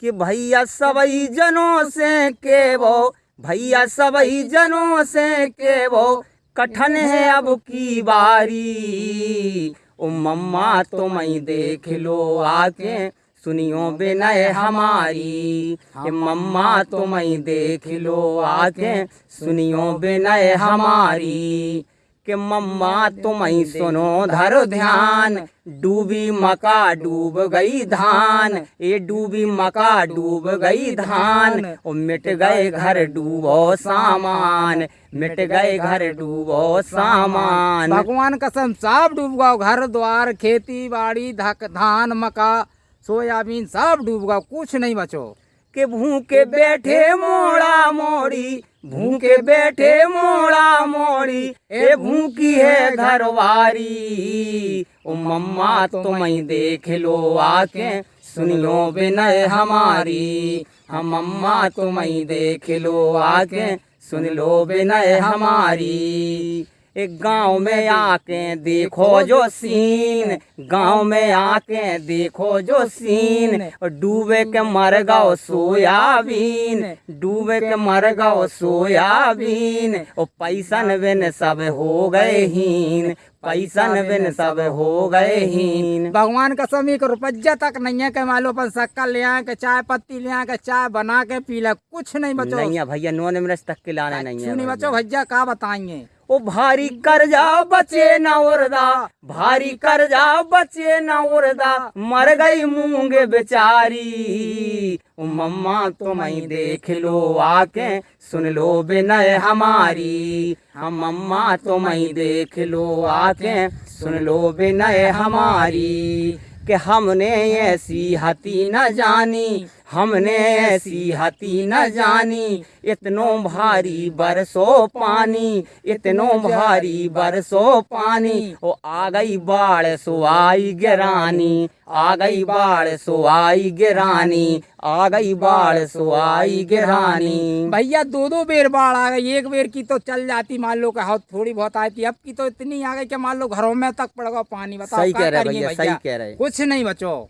कि भैया सबई जनों से के वो भैया सबई जनों से के वो कठन है अब की बारी। ओ मम्मा तुम देख लो आके, सुनियो बिनय हमारी। कि मम्मा तुम देख लो आके, सुनियो बिनय हमारी। कि मम्मा तुम सुनो धरो ध्यान। डूबी मका डूब गई धान। ये डूबी मका डूब गई धान। और मिट गए घर डूबो सामान। मिट गए घर डूबो सामान। भगवान कसम सब डूब गया घर द्वार खेती बाड़ी धक धान मका सोयाबीन सब डूब गया कुछ नहीं बचो। के भूखे बैठे मोड़ा मोड़ी, भूखे बैठे मोड़ा मोड़ी, ए भूखी है घरवारी। ओ मम्मा तुम देख लो आके सुनियो बिनय हमारी। हम मम्मा तुम देख लो आके सुन लो बिनय हमारी। गाँव में आके देखो जो सीन। गाँव में आके देखो जो सीन। डूबे के मर गओ सोयाबीन। डूबे के मर गओ सोयाबीन। और पैसन बिन सब हो गए हीन। पैसन बिन सब हो गए हीन। भगवान का कसम एक रुपया तक नहीं है के लो अपन शक्कर ले आए के चाय पत्ती ले आए के चाय बना के पी ले। कुछ नहीं बचो। नहीं भैया नौ मिनट तक के लाना नहीं है नहीं बचो। भैया का बताएँगे? ओ भारी कर्जा बचे न उर्दा, भारी कर्जा बचे न उर्दा, मर गई मूंग बेचारी। ओ मम्मा तुम देख लो, आके सुन लो बिनय हमारी। हम मम्मा तुम देख लो, आके सुन लो बिनय हमारी। कि हमने ऐसी हती न जानी हमने ऐसी हती न जानी। इतनो भारी बरसो पानी इतनो भारी बरसो पानी। ओ आ गई बाढ़ सो आई गिरानी आ गई बाढ़ सो आई गिरानी आ गई बाढ़ सो आई गिरानी। भैया दो दो बेर बाढ़ आ गई एक बेर की तो चल जाती। मान लो का थोड़ी बहुत आई थी अब की तो इतनी आ गई कि मान लो घरों में तक पड़ गया पानी। बताओ सही कह रहे भैया सही कह रहे कुछ नहीं बचो।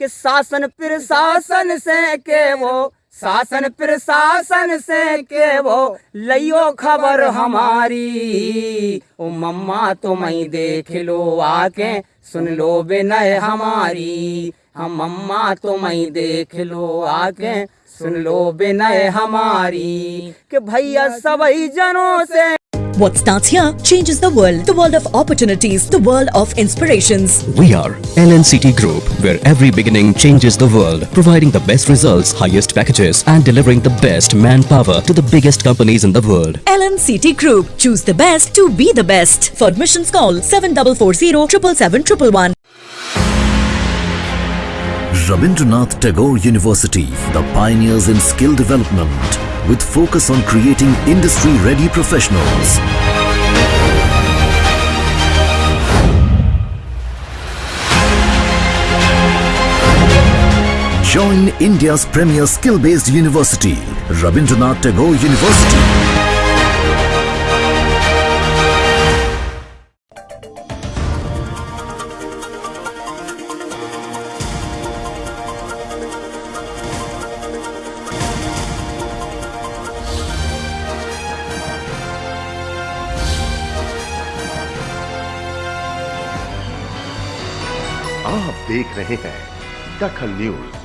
कि शासन प्रशासन से के वो, शासन प्रशासन से के वो लियो खबर हमारी। ओ मम्मा, तुम ही देख लो आके सुन लो बिनय हमारी। हम मम्मा, तुम ही देख लो आके सुन लो बिनय हमारी। कि भैया सभी जनों से What starts here changes the world. The world of opportunities. The world of inspirations. We are LNCT Group, where every beginning changes the world, providing the best results, highest packages, and delivering the best manpower to the biggest companies in the world. LNCT Group. Choose the best to be the best. For admissions call 7440 777 Rabindranath Tagore University, the pioneers in skill development, with focus on creating industry-ready professionals. Join India's premier skill-based university, Rabindranath Tagore University. आप देख रहे हैं दखल news.